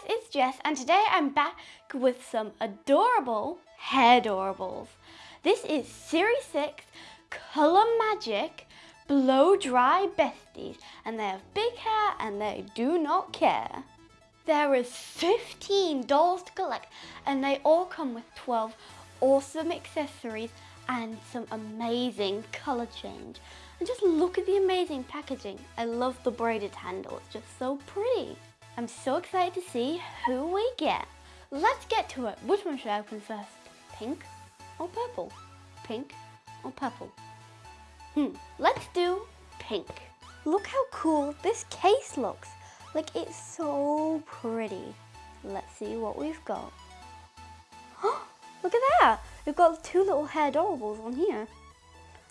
guys, it's Jess and today I'm back with some adorable Hairdorables. This is Series 6 Colour Magic Blow Dry Besties and they have big hair and they do not care. There is 15 dolls to collect and they all come with 12 awesome accessories and some amazing colour change. And just look at the amazing packaging. I love the braided handle, it's just so pretty. I'm so excited to see who we get. Let's get to it. Which one should I open first? Pink or purple? Pink or purple? Hmm, let's do pink. Look how cool this case looks. Like it's so pretty. Let's see what we've got. Look at that. We've got two little Hairdorables on here.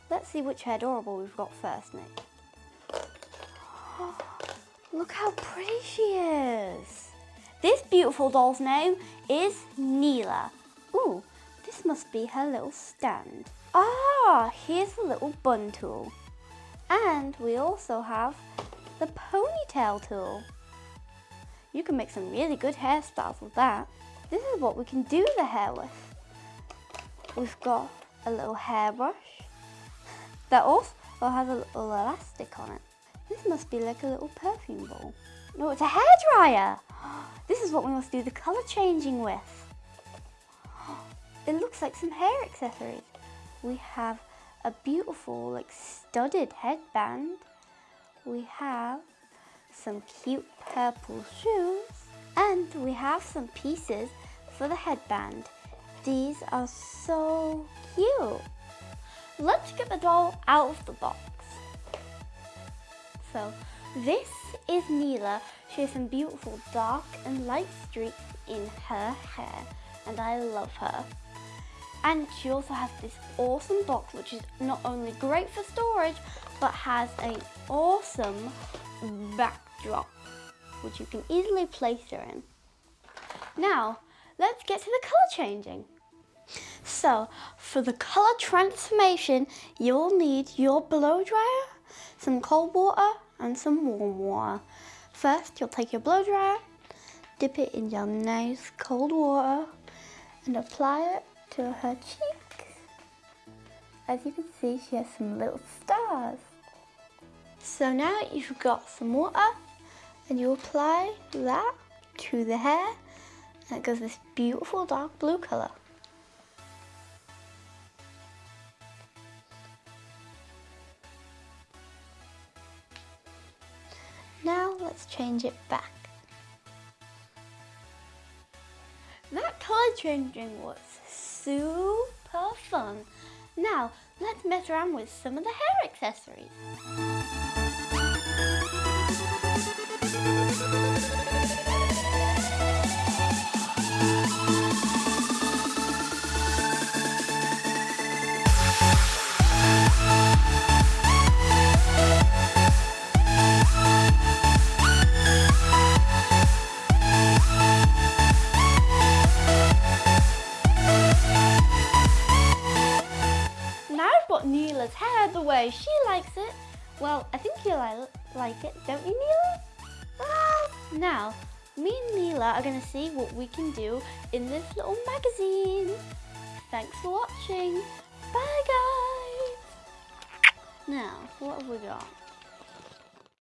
Let's see which Hairdorable we've got first, Nick. Look how pretty she beautiful doll's name is Neela. Ooh, this must be her little stand. Ah, here's the little bun tool. And we also have the ponytail tool. You can make some really good hairstyles with that. This is what we can do the hair with. We've got a little hairbrush that also has a little elastic on it. This must be like a little perfume ball. No, it's a hairdryer. This is what we must do the colour changing with. It looks like some hair accessories. We have a beautiful like studded headband. We have some cute purple shoes and we have some pieces for the headband. These are so cute. Let's get the doll out of the box. So this is Neela. She has some beautiful dark and light streaks in her hair and I love her. And she also has this awesome box which is not only great for storage but has an awesome backdrop which you can easily place her in. Now let's get to the colour changing. So for the colour transformation you'll need your blow dryer some cold water and some warm water. First, you'll take your blow dryer, dip it in your nice cold water and apply it to her cheeks. As you can see, she has some little stars. So now you've got some water and you apply that to the hair and it goes this beautiful dark blue colour. Let's change it back. That colour changing was super fun. Now let's mess around with some of the hair accessories. Hair the way she likes it. Well, I think you li like it, don't you? Ah, now, me and Neela are going to see what we can do in this little magazine. Thanks for watching. Bye, guys. Now, what have we got?